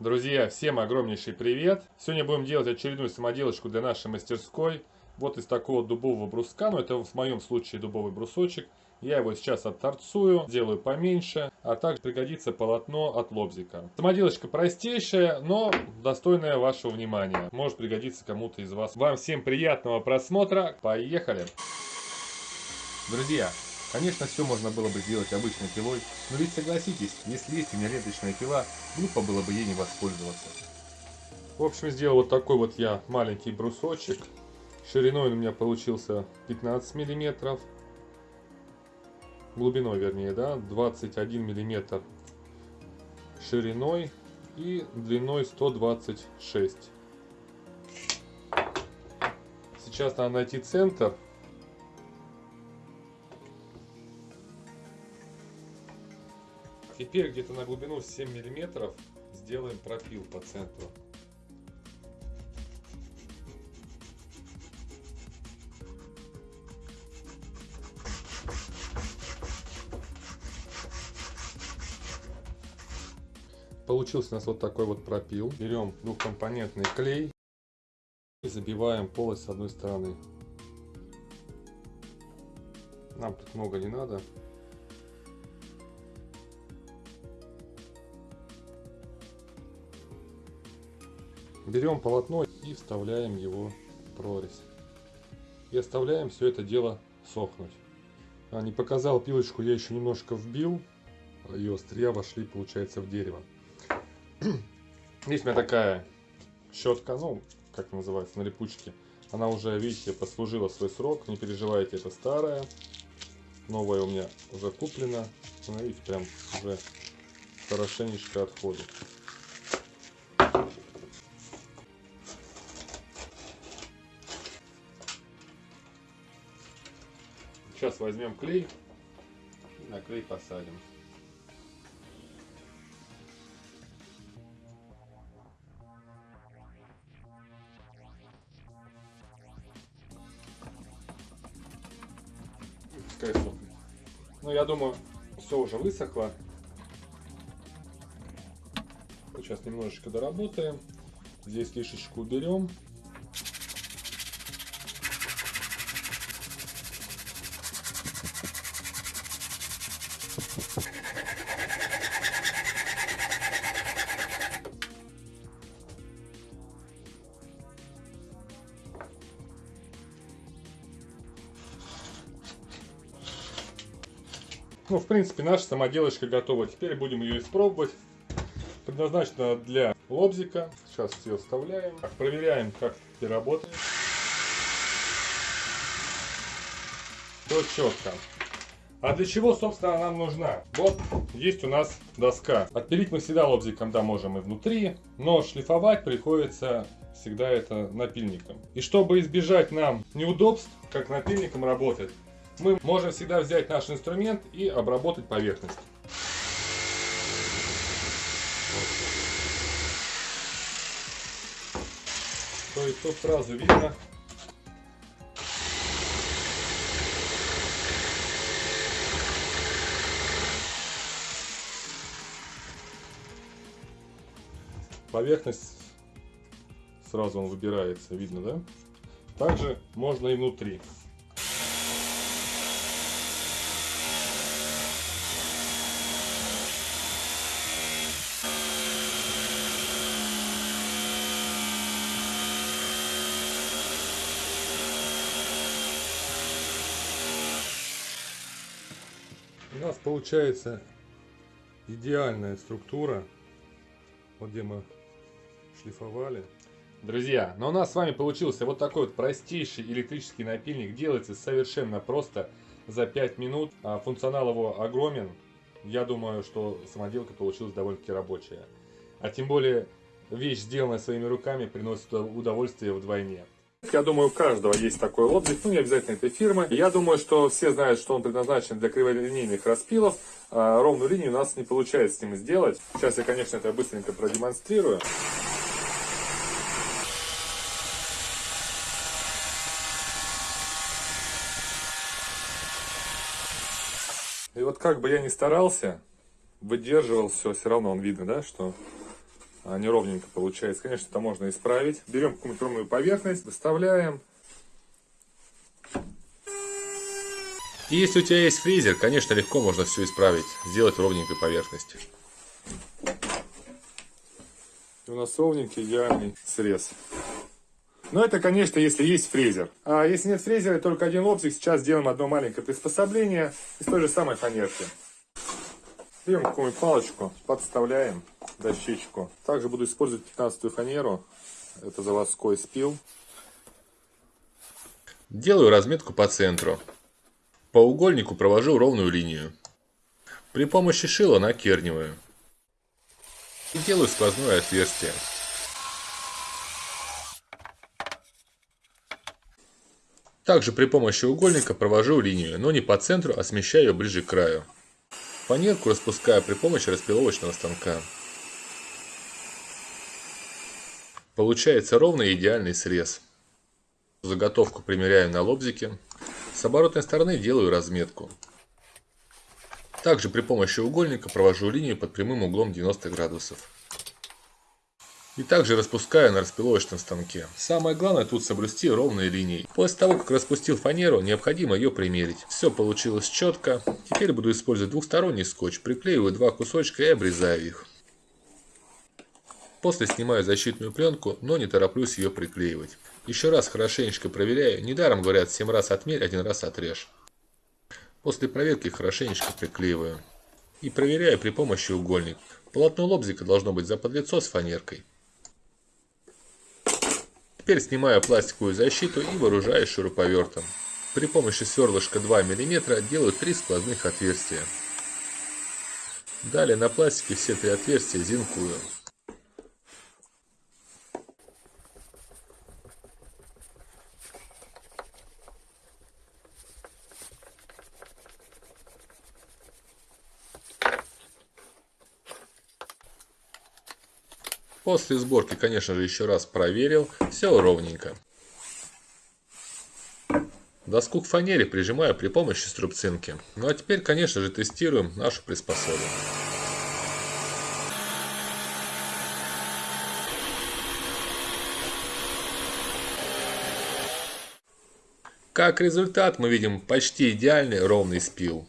Друзья, всем огромнейший привет! Сегодня будем делать очередную самоделочку для нашей мастерской. Вот из такого дубового бруска, ну это в моем случае дубовый брусочек. Я его сейчас отторцую, делаю поменьше, а также пригодится полотно от лобзика. Самоделочка простейшая, но достойная вашего внимания. Может пригодиться кому-то из вас. Вам всем приятного просмотра. Поехали! Друзья, Конечно, все можно было бы сделать обычной пилой, но ведь согласитесь, если есть у меня ленточная пила, глупо было бы ей не воспользоваться. В общем, сделал вот такой вот я маленький брусочек. Шириной у меня получился 15 миллиметров. Глубиной, вернее, да, 21 миллиметр шириной и длиной 126. Сейчас надо найти центр Теперь где-то на глубину 7 миллиметров сделаем пропил по центру. Получился у нас вот такой вот пропил. Берем двухкомпонентный клей и забиваем полость с одной стороны. Нам тут много не надо. Берем полотно и вставляем его в прорезь. И оставляем все это дело сохнуть. А, не показал пилочку, я еще немножко вбил. И острия вошли, получается, в дерево. Есть у меня такая щетка, ну, как называется, на липучке. Она уже, видите, послужила свой срок. Не переживайте, это старая. Новая у меня уже куплена. Смотрите, прям уже хорошенечко отходит. Сейчас возьмем клей и на клей посадим. Пускай сохнет. Ну, я думаю, все уже высохло. Сейчас немножечко доработаем. Здесь лишечку уберем. Ну, в принципе, наша самоделочка готова. Теперь будем ее испробовать. Предназначена для лобзика. Сейчас все вставляем. Проверяем, как это работает. Все четко. А для чего, собственно, нам нужна? Вот, есть у нас доска. Отпилить мы всегда лобзиком, да, можем и внутри, но шлифовать приходится всегда это напильником. И чтобы избежать нам неудобств, как напильником работать, мы можем всегда взять наш инструмент и обработать поверхность. То есть тут сразу видно, поверхность сразу он выбирается, видно, да? Также можно и внутри. У нас получается идеальная структура, вот где мы шлифовали. Друзья, но у нас с вами получился вот такой вот простейший электрический напильник. Делается совершенно просто за 5 минут. А функционал его огромен. Я думаю, что самоделка получилась довольно-таки рабочая. А тем более вещь, сделанная своими руками, приносит удовольствие вдвойне. Я думаю, у каждого есть такой лобзик, ну не обязательно этой фирмы. Я думаю, что все знают, что он предназначен для криволинейных распилов. А ровную линию у нас не получается с ним сделать. Сейчас я, конечно, это быстренько продемонстрирую. И вот как бы я ни старался, выдерживал все, все равно он видно, да, что неровненько получается. Конечно, это можно исправить. Берем какую-нибудь поверхность, выставляем. И если у тебя есть фрезер, конечно, легко можно все исправить, сделать ровненькой поверхность. У нас ровненький идеальный срез. Но это, конечно, если есть фрезер. А если нет фрезера, только один лобзик, сейчас сделаем одно маленькое приспособление из той же самой фанерки. Берем какую-нибудь палочку, подставляем дощечку. Также буду использовать 15 фанеру. Это заводской спил. Делаю разметку по центру. По угольнику провожу ровную линию. При помощи шила накерниваю. И делаю сквозное отверстие. Также при помощи угольника провожу линию, но не по центру, а смещаю ее ближе к краю. Фанерку распускаю при помощи распиловочного станка. Получается ровный идеальный срез. Заготовку примеряю на лобзике. С оборотной стороны делаю разметку. Также при помощи угольника провожу линию под прямым углом 90 градусов. И также распускаю на распиловочном станке. Самое главное тут соблюсти ровные линии. После того, как распустил фанеру, необходимо ее примерить. Все получилось четко. Теперь буду использовать двухсторонний скотч. Приклеиваю два кусочка и обрезаю их. После снимаю защитную пленку, но не тороплюсь ее приклеивать. Еще раз хорошенечко проверяю. Недаром говорят 7 раз отмерь, один раз отрежь. После проверки хорошенечко приклеиваю. И проверяю при помощи угольник. Полотно лобзика должно быть заподлицо с фанеркой. Теперь снимаю пластиковую защиту и вооружаюсь шуруповертом. При помощи сверлышка 2 мм делаю 3 сквозных отверстия. Далее на пластике все три отверстия зинкую. После сборки, конечно же, еще раз проверил. Все ровненько. Доску к фанере прижимаю при помощи струбцинки. Ну а теперь, конечно же, тестируем нашу приспособу. Как результат мы видим почти идеальный ровный спил.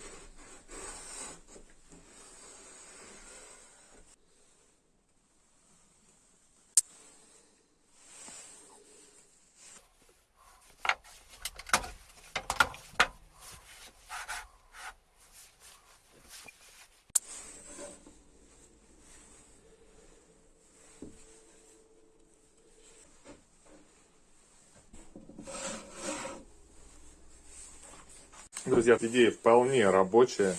Друзья, идея вполне рабочая.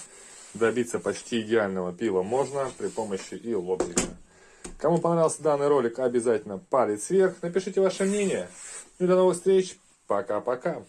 Добиться почти идеального пива можно при помощи и лобзика. Кому понравился данный ролик, обязательно палец вверх. Напишите ваше мнение. И до новых встреч. Пока-пока.